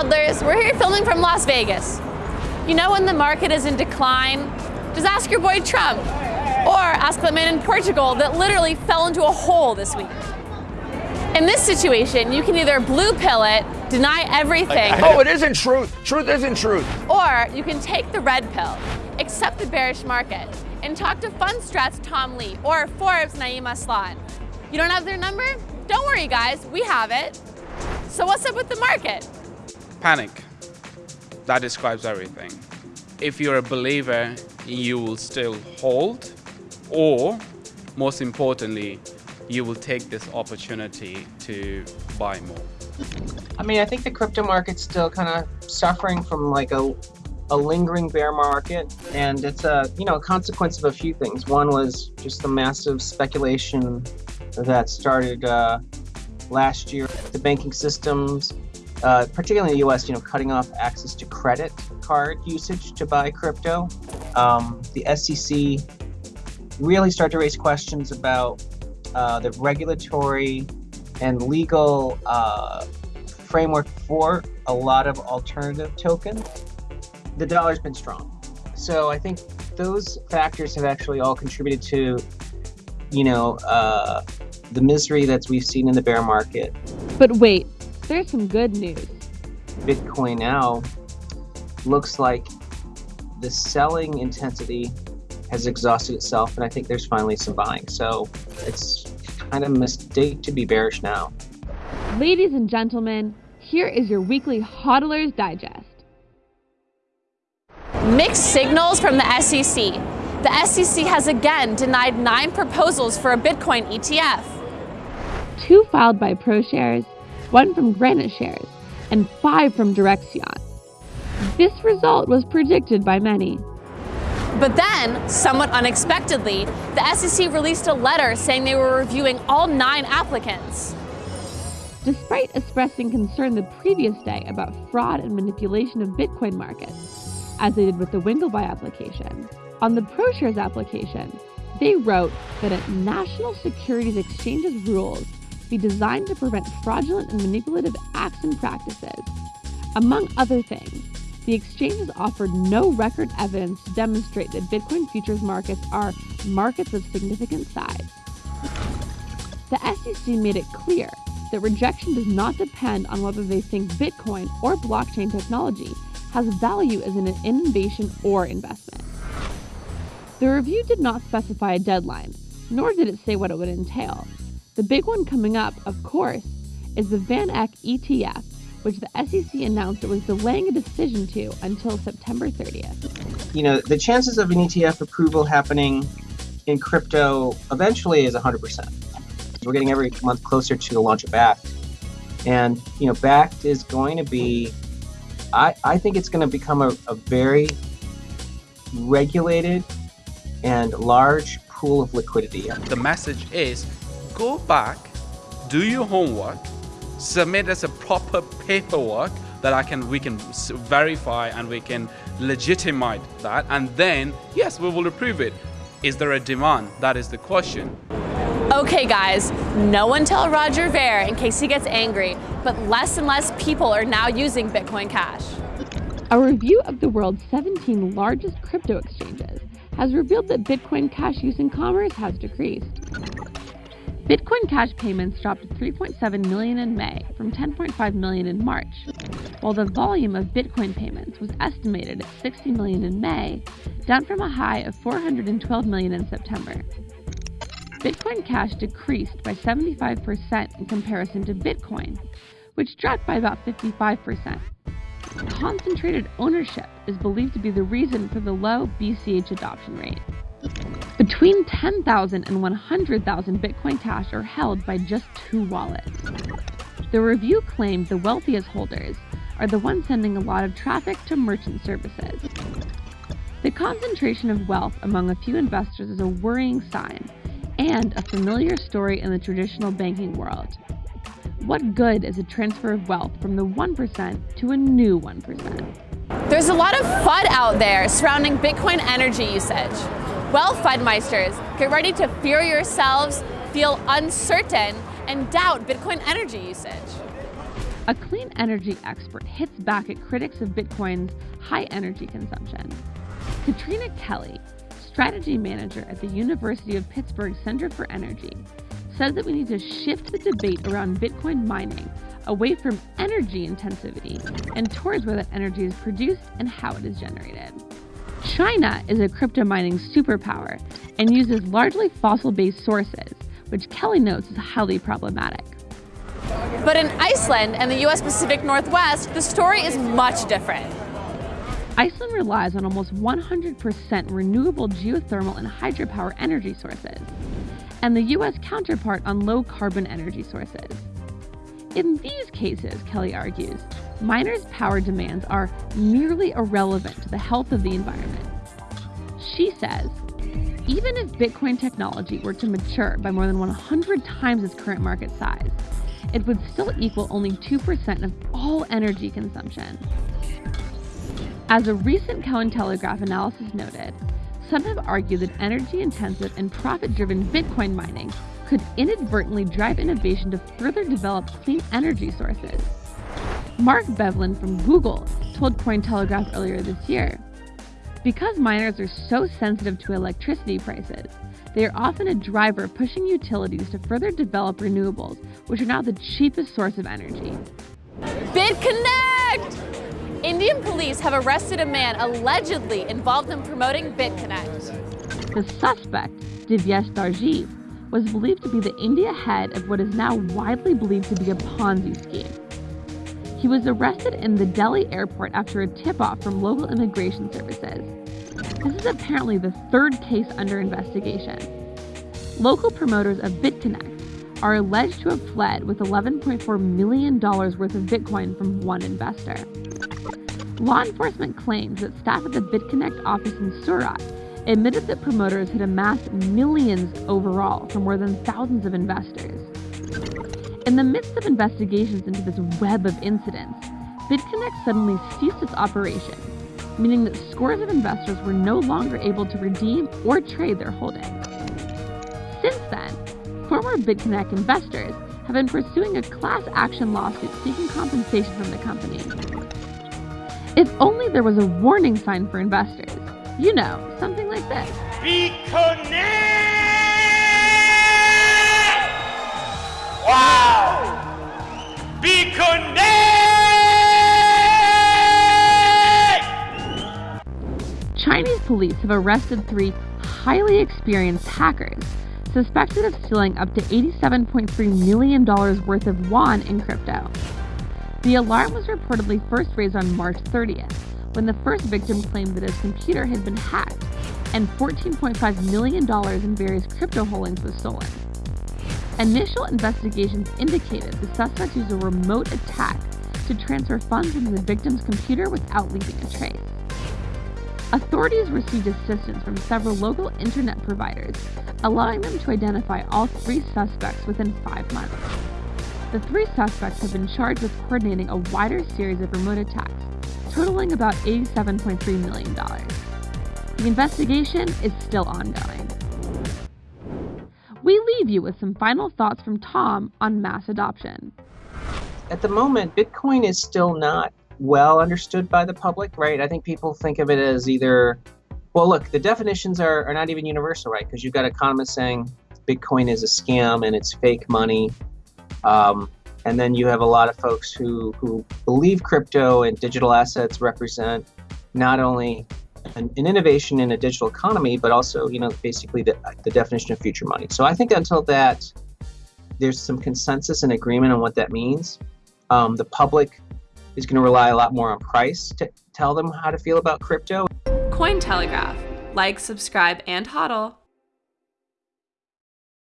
hodlers. We're here filming from Las Vegas. You know when the market is in decline? Just ask your boy Trump. Or ask the man in Portugal that literally fell into a hole this week. In this situation, you can either blue pill it, deny everything. Oh, it isn't truth. Truth isn't truth. Or you can take the red pill, accept the bearish market, and talk to Fundstrat's Tom Lee or Forbes Naeem Aslam. You don't have their number? Don't worry guys, we have it. So what's up with the market? Panic. That describes everything. If you're a believer, you will still hold, or most importantly, you will take this opportunity to buy more. I mean, I think the crypto market's still kind of suffering from like a, a lingering bear market, and it's a you know a consequence of a few things. One was just the massive speculation that started uh, last year. The banking systems, uh, particularly in the U.S., you know, cutting off access to credit card usage to buy crypto. Um, the SEC really started to raise questions about uh, the regulatory and legal uh, framework for a lot of alternative tokens. The dollar's been strong. So I think those factors have actually all contributed to, you know, uh, the misery that we've seen in the bear market. But wait, there's some good news. Bitcoin now looks like the selling intensity has exhausted itself, and I think there's finally some buying. So it's kind of a mistake to be bearish now. Ladies and gentlemen, here is your weekly HODLers Digest. Mixed signals from the SEC. The SEC has again denied nine proposals for a Bitcoin ETF. Two filed by ProShares, one from Granite Shares, and five from Direxion. This result was predicted by many. But then, somewhat unexpectedly, the SEC released a letter saying they were reviewing all nine applicants. Despite expressing concern the previous day about fraud and manipulation of Bitcoin markets, as they did with the Winklevi application, on the ProShares application, they wrote that at national securities exchanges rules be designed to prevent fraudulent and manipulative acts and practices. Among other things, the exchanges offered no record evidence to demonstrate that Bitcoin futures markets are markets of significant size. The SEC made it clear that rejection does not depend on whether they think Bitcoin or blockchain technology has value as an innovation or investment. The review did not specify a deadline, nor did it say what it would entail. The big one coming up, of course, is the Van Eck ETF, which the SEC announced it was delaying a decision to until September 30th. You know, the chances of an ETF approval happening in crypto eventually is 100%. We're getting every month closer to the launch of Bakkt. And, you know, Bakkt is going to be, I, I think it's going to become a, a very regulated and large pool of liquidity. The message is go back, do your homework, submit as a proper paperwork that I can we can verify and we can legitimize that and then yes we will approve it. Is there a demand? That is the question. Okay guys, no one tell Roger Ver in case he gets angry, but less and less people are now using Bitcoin Cash. A review of the world's 17 largest crypto exchanges has revealed that Bitcoin Cash use in commerce has decreased. Bitcoin Cash payments dropped to 3.7 million in May from 10.5 million in March, while the volume of Bitcoin payments was estimated at 60 million in May, down from a high of 412 million in September. Bitcoin Cash decreased by 75% in comparison to Bitcoin, which dropped by about 55%. Concentrated ownership is believed to be the reason for the low BCH adoption rate. Between 10,000 and 100,000 Bitcoin Cash are held by just two wallets. The review claimed the wealthiest holders are the ones sending a lot of traffic to merchant services. The concentration of wealth among a few investors is a worrying sign and a familiar story in the traditional banking world. What good is a transfer of wealth from the 1% to a new 1%? There's a lot of FUD out there surrounding Bitcoin energy usage. Well, FUDmeisters, get ready to fear yourselves, feel uncertain, and doubt Bitcoin energy usage. a clean energy expert hits back at critics of Bitcoin's high energy consumption. Katrina Kelly, strategy manager at the University of Pittsburgh Center for Energy, says that we need to shift the debate around Bitcoin mining away from energy intensivity and towards where that energy is produced and how it is generated. China is a crypto mining superpower and uses largely fossil based sources, which Kelly notes is highly problematic. But in Iceland and the US Pacific Northwest, the story is much different. Iceland relies on almost 100% renewable geothermal and hydropower energy sources, and the US counterpart on low carbon energy sources. In these cases, Kelly argues, miners' power demands are merely irrelevant to the health of the environment. She says, even if Bitcoin technology were to mature by more than 100 times its current market size, it would still equal only 2% of all energy consumption. As a recent Cointelegraph analysis noted, some have argued that energy intensive and profit driven Bitcoin mining could inadvertently drive innovation to further develop clean energy sources. Mark Bevlin from Google told Cointelegraph earlier this year because miners are so sensitive to electricity prices, they are often a driver pushing utilities to further develop renewables, which are now the cheapest source of energy. BitConnect! Indian police have arrested a man allegedly involved in promoting BitConnect. The suspect, Divyesh Darjeev, was believed to be the India head of what is now widely believed to be a Ponzi scheme. He was arrested in the Delhi airport after a tip off from local immigration services. This is apparently the third case under investigation. Local promoters of BitConnect are alleged to have fled with $11.4 million worth of Bitcoin from one investor. Law enforcement claims that staff at the BitConnect office in Surat admitted that promoters had amassed millions overall from more than thousands of investors. In the midst of investigations into this web of incidents, BitConnect suddenly ceased its operation, meaning that scores of investors were no longer able to redeem or trade their holdings. Since then, former BitConnect investors have been pursuing a class action lawsuit seeking compensation from the company. If only there was a warning sign for investors. You know, something like this. BitConnect! Police have arrested three highly experienced hackers suspected of stealing up to $87.3 million worth of yuan in crypto. The alarm was reportedly first raised on March 30th, when the first victim claimed that his computer had been hacked and $14.5 million in various crypto holdings was stolen. Initial investigations indicated the suspects used a remote attack to transfer funds into the victim's computer without leaving a trace. Authorities received assistance from several local internet providers, allowing them to identify all three suspects within five months. The three suspects have been charged with coordinating a wider series of remote attacks, totaling about $87.3 million. The investigation is still ongoing. We leave you with some final thoughts from Tom on mass adoption. At the moment, Bitcoin is still not well understood by the public, right? I think people think of it as either, well, look, the definitions are, are not even universal, right? Because you've got economists saying Bitcoin is a scam and it's fake money. Um, and then you have a lot of folks who, who believe crypto and digital assets represent not only an, an, innovation in a digital economy, but also, you know, basically the, the definition of future money. So I think until that, there's some consensus and agreement on what that means. Um, the public is going to rely a lot more on price to tell them how to feel about crypto. Cointelegraph. Like, subscribe, and hodl.